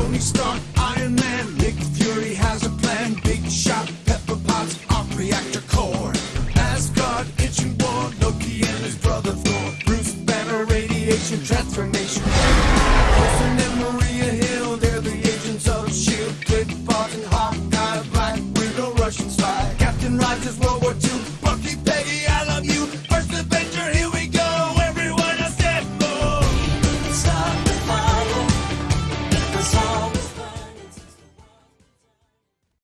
Tony Stark, Iron Man, Nick Fury has a plan. Big shot, Pepper Potts, Arc reactor core. Asgard, itching war, Loki and his brother Thor. Bruce Banner, radiation, transformation. Coulson and Maria Hill, they're the agents of S.H.I.E.L.D. Clint Barton, Hawkeye, Black Widow, Russian spy. Captain Rogers. Loki.